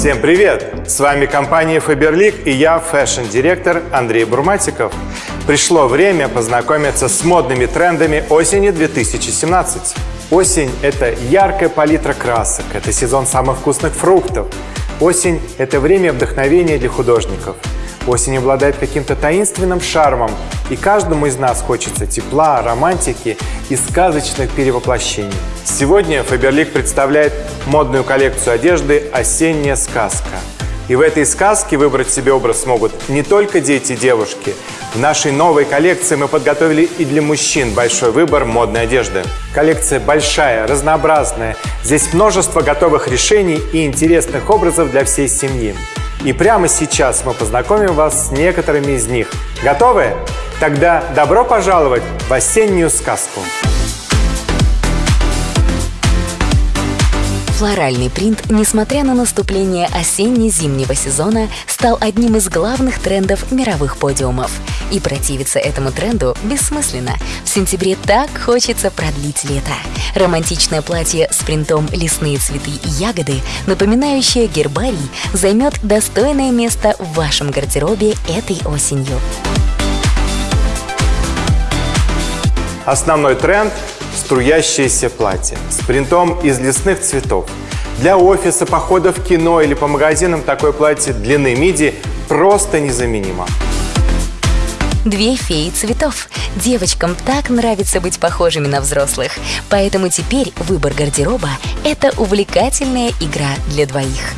Всем привет! С вами компания Faberlic и я, fashion-директор Андрей Бурматиков. Пришло время познакомиться с модными трендами осени 2017. Осень – это яркая палитра красок, это сезон самых вкусных фруктов. Осень – это время вдохновения для художников – Осень обладает каким-то таинственным шармом, и каждому из нас хочется тепла, романтики и сказочных перевоплощений. Сегодня Фаберлик представляет модную коллекцию одежды «Осенняя сказка». И в этой сказке выбрать себе образ смогут не только дети и девушки. В нашей новой коллекции мы подготовили и для мужчин большой выбор модной одежды. Коллекция большая, разнообразная. Здесь множество готовых решений и интересных образов для всей семьи. И прямо сейчас мы познакомим вас с некоторыми из них. Готовы? Тогда добро пожаловать в осеннюю сказку! Флоральный принт, несмотря на наступление осенне-зимнего сезона, стал одним из главных трендов мировых подиумов. И противиться этому тренду бессмысленно. В сентябре так хочется продлить лето. Романтичное платье с принтом «Лесные цветы и ягоды», напоминающее гербарий, займет достойное место в вашем гардеробе этой осенью. Основной тренд струящееся платье с принтом из лесных цветов. Для офиса, похода в кино или по магазинам такое платье длины миди просто незаменимо. Две феи цветов. Девочкам так нравится быть похожими на взрослых. Поэтому теперь выбор гардероба – это увлекательная игра для двоих.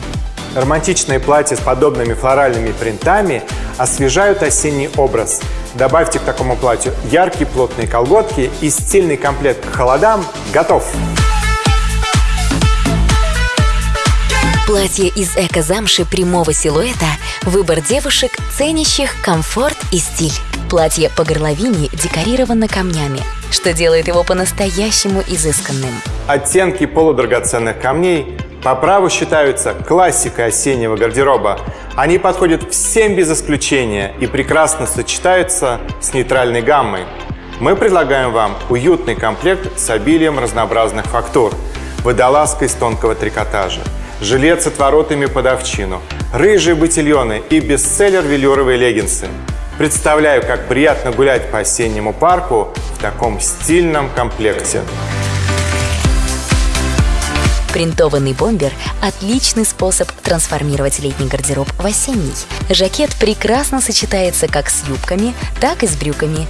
Романтичные платья с подобными флоральными принтами освежают осенний образ. Добавьте к такому платью яркие плотные колготки и стильный комплект к холодам готов! Платье из эко-замши прямого силуэта – выбор девушек, ценящих комфорт и стиль. Платье по горловине декорировано камнями, что делает его по-настоящему изысканным. Оттенки полудрагоценных камней по праву считаются классикой осеннего гардероба. Они подходят всем без исключения и прекрасно сочетаются с нейтральной гаммой. Мы предлагаем вам уютный комплект с обилием разнообразных фактур, водолазка из тонкого трикотажа, жилет с отворотами под овчину, рыжие ботильоны и бестселлер велюровые леггинсы. Представляю, как приятно гулять по осеннему парку в таком стильном комплекте. Принтованный бомбер – отличный способ трансформировать летний гардероб в осенний. Жакет прекрасно сочетается как с юбками, так и с брюками.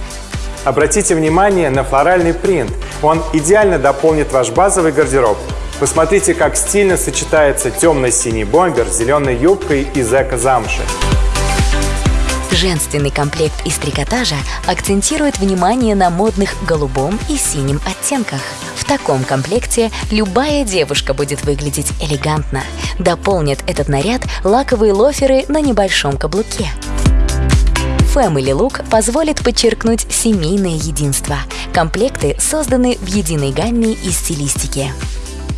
Обратите внимание на флоральный принт. Он идеально дополнит ваш базовый гардероб. Посмотрите, как стильно сочетается темно-синий бомбер с зеленой юбкой из эко-замши. Женственный комплект из трикотажа акцентирует внимание на модных голубом и синим оттенках. В таком комплекте любая девушка будет выглядеть элегантно. Дополнят этот наряд лаковые лоферы на небольшом каблуке. Family Look позволит подчеркнуть семейное единство. Комплекты созданы в единой гамме и стилистике.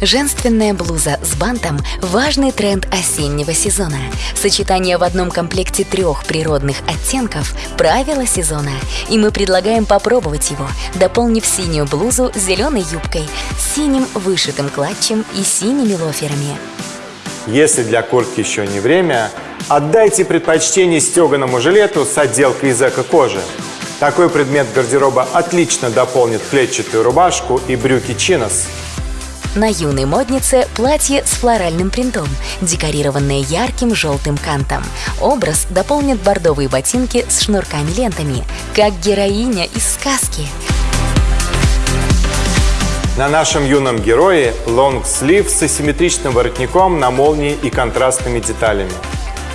Женственная блуза с бантом – важный тренд осеннего сезона. Сочетание в одном комплекте трех природных оттенков – правило сезона. И мы предлагаем попробовать его, дополнив синюю блузу зеленой юбкой, синим вышитым клатчем и синими лоферами. Если для куртки еще не время, отдайте предпочтение стеганому жилету с отделкой из эко-кожи. Такой предмет гардероба отлично дополнит клетчатую рубашку и брюки чинос. На юной моднице платье с флоральным принтом, декорированное ярким желтым кантом. Образ дополнит бордовые ботинки с шнурками-лентами, как героиня из сказки. На нашем юном герое лонгслив с асимметричным воротником на молнии и контрастными деталями.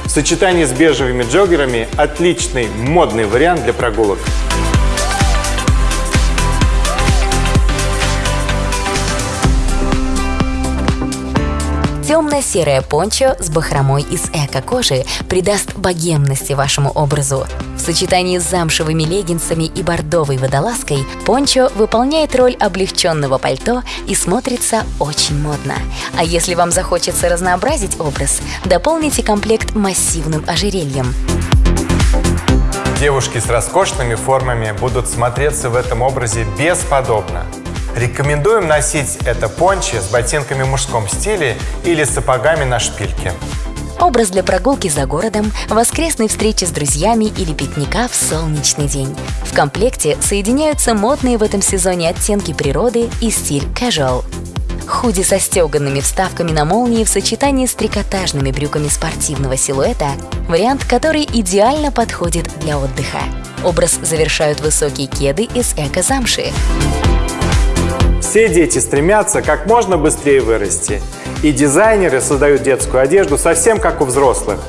В сочетании с бежевыми джоггерами отличный модный вариант для прогулок. Темно-серое пончо с бахромой из эко-кожи придаст богемности вашему образу. В сочетании с замшевыми леггинсами и бордовой водолазкой пончо выполняет роль облегченного пальто и смотрится очень модно. А если вам захочется разнообразить образ, дополните комплект массивным ожерельем. Девушки с роскошными формами будут смотреться в этом образе бесподобно. Рекомендуем носить это пончи с ботинками в мужском стиле или сапогами на шпильке. Образ для прогулки за городом, воскресной встречи с друзьями или пикника в солнечный день. В комплекте соединяются модные в этом сезоне оттенки природы и стиль casual. Худи со стеганными вставками на молнии в сочетании с трикотажными брюками спортивного силуэта – вариант, который идеально подходит для отдыха. Образ завершают высокие кеды из эко-замши. Все дети стремятся как можно быстрее вырасти. И дизайнеры создают детскую одежду совсем как у взрослых.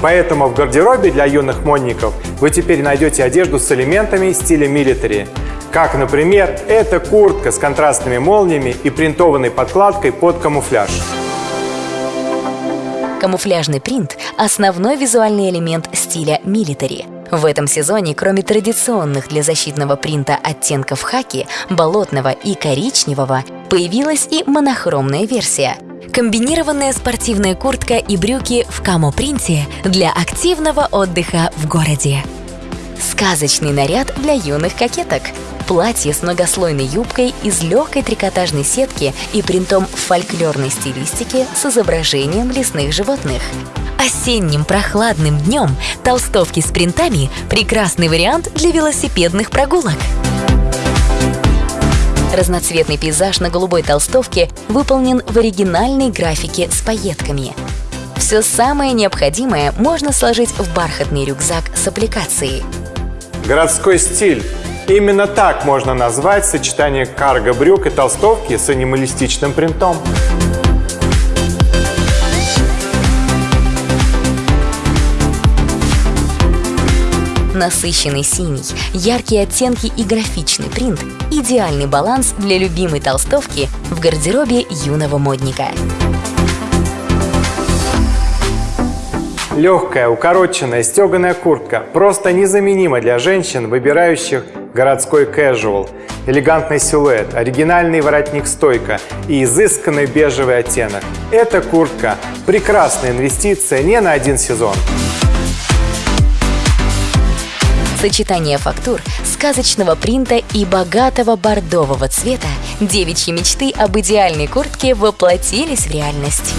Поэтому в гардеробе для юных модников вы теперь найдете одежду с элементами стиля милитари. Как, например, эта куртка с контрастными молниями и принтованной подкладкой под камуфляж. Камуфляжный принт – основной визуальный элемент стиля милитари. В этом сезоне, кроме традиционных для защитного принта оттенков хаки, болотного и коричневого, появилась и монохромная версия – Комбинированная спортивная куртка и брюки в камо-принте для активного отдыха в городе. Сказочный наряд для юных кокеток. Платье с многослойной юбкой из легкой трикотажной сетки и принтом в фольклорной стилистике с изображением лесных животных. Осенним прохладным днем толстовки с принтами – прекрасный вариант для велосипедных прогулок. Разноцветный пейзаж на голубой толстовке выполнен в оригинальной графике с пайетками. Все самое необходимое можно сложить в бархатный рюкзак с аппликацией. Городской стиль. Именно так можно назвать сочетание карго-брюк и толстовки с анималистичным принтом. Насыщенный синий, яркие оттенки и графичный принт – идеальный баланс для любимой толстовки в гардеробе юного модника. Легкая, укороченная, стеганая куртка просто незаменима для женщин, выбирающих городской casual, элегантный силуэт, оригинальный воротник-стойка и изысканный бежевый оттенок. Эта куртка – прекрасная инвестиция не на один сезон. Сочетание фактур, сказочного принта и богатого бордового цвета девичьи мечты об идеальной куртке воплотились в реальность.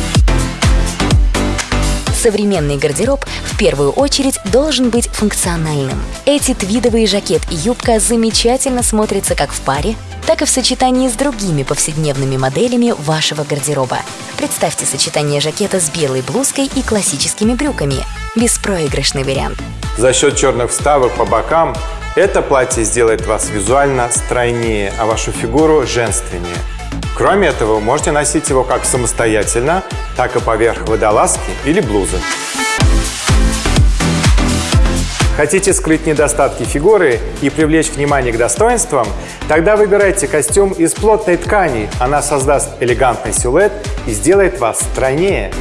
Современный гардероб в первую очередь должен быть функциональным. Эти твидовые жакет и юбка замечательно смотрятся как в паре, так и в сочетании с другими повседневными моделями вашего гардероба. Представьте сочетание жакета с белой блузкой и классическими брюками. Беспроигрышный вариант. За счет черных вставок по бокам это платье сделает вас визуально стройнее, а вашу фигуру женственнее. Кроме этого, вы можете носить его как самостоятельно, так и поверх водолазки или блузы. Хотите скрыть недостатки фигуры и привлечь внимание к достоинствам? Тогда выбирайте костюм из плотной ткани. Она создаст элегантный силуэт и сделает вас стройнее.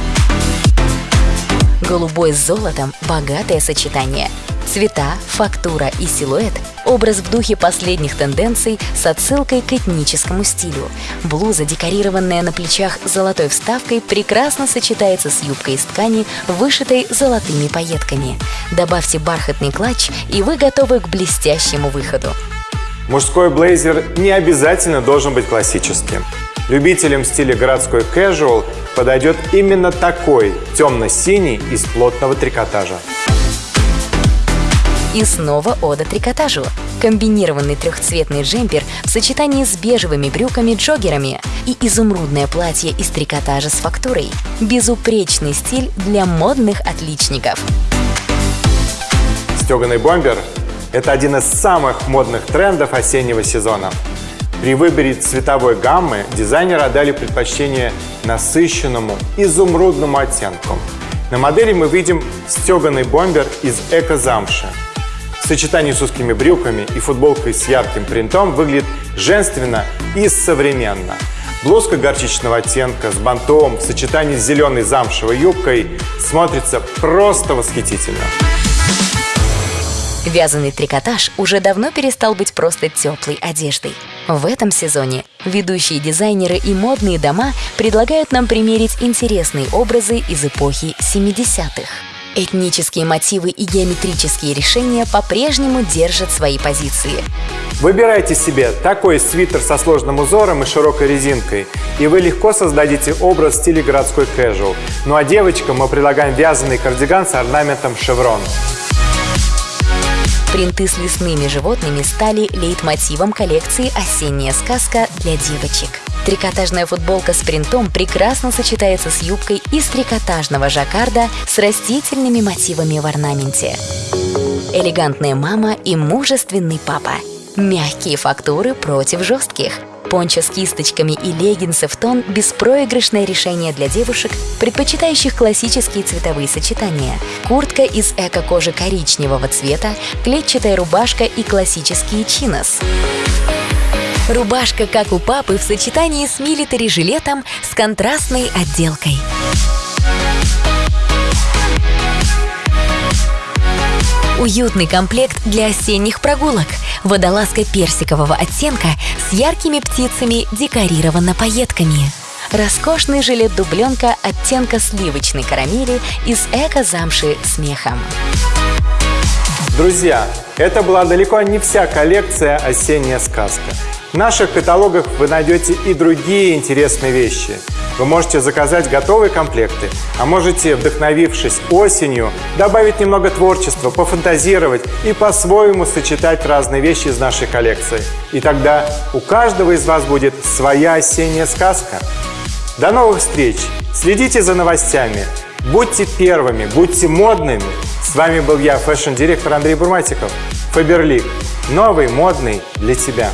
Голубой с золотом – богатое сочетание. Цвета, фактура и силуэт – образ в духе последних тенденций с отсылкой к этническому стилю. Блуза, декорированная на плечах золотой вставкой, прекрасно сочетается с юбкой из ткани, вышитой золотыми пайетками. Добавьте бархатный клатч, и вы готовы к блестящему выходу. Мужской блейзер не обязательно должен быть классическим. Любителям стиля городской casual подойдет именно такой темно-синий из плотного трикотажа. И снова ода трикотажу. Комбинированный трехцветный джемпер в сочетании с бежевыми брюками-джоггерами и изумрудное платье из трикотажа с фактурой. Безупречный стиль для модных отличников. Стеганый бомбер – это один из самых модных трендов осеннего сезона. При выборе цветовой гаммы дизайнеры отдали предпочтение насыщенному изумрудному оттенку. На модели мы видим стеганый бомбер из эко-замши. В сочетании с узкими брюками и футболкой с ярким принтом выглядит женственно и современно. Блузка горчичного оттенка с бантом в сочетании с зеленой замшевой юбкой смотрится просто восхитительно. Вязаный трикотаж уже давно перестал быть просто теплой одеждой. В этом сезоне ведущие дизайнеры и модные дома предлагают нам примерить интересные образы из эпохи 70-х. Этнические мотивы и геометрические решения по-прежнему держат свои позиции. Выбирайте себе такой свитер со сложным узором и широкой резинкой, и вы легко создадите образ в стиле городской casual. Ну а девочкам мы предлагаем вязаный кардиган с орнаментом шеврон. Принты с лесными животными стали лейтмотивом коллекции «Осенняя сказка» для девочек. Трикотажная футболка с принтом прекрасно сочетается с юбкой из трикотажного жаккарда с растительными мотивами в орнаменте. Элегантная мама и мужественный папа. Мягкие фактуры против жестких. Пончо с кисточками и леггинсы в тон – беспроигрышное решение для девушек, предпочитающих классические цветовые сочетания. Куртка из эко-кожи коричневого цвета, клетчатая рубашка и классические чинос. Рубашка, как у папы, в сочетании с милитари-жилетом с контрастной отделкой. Уютный комплект для осенних прогулок. Водолазка персикового оттенка с яркими птицами декорирована пайетками. Роскошный жилет-дубленка оттенка сливочной карамели из эко-замши с мехом. Друзья, это была далеко не вся коллекция «Осенняя сказка». В наших каталогах вы найдете и другие интересные вещи. Вы можете заказать готовые комплекты, а можете, вдохновившись осенью, добавить немного творчества, пофантазировать и по-своему сочетать разные вещи из нашей коллекции. И тогда у каждого из вас будет своя осенняя сказка. До новых встреч! Следите за новостями, будьте первыми, будьте модными. С вами был я, fashion-директор Андрей Бурматиков. Faberlic. Новый, модный для тебя.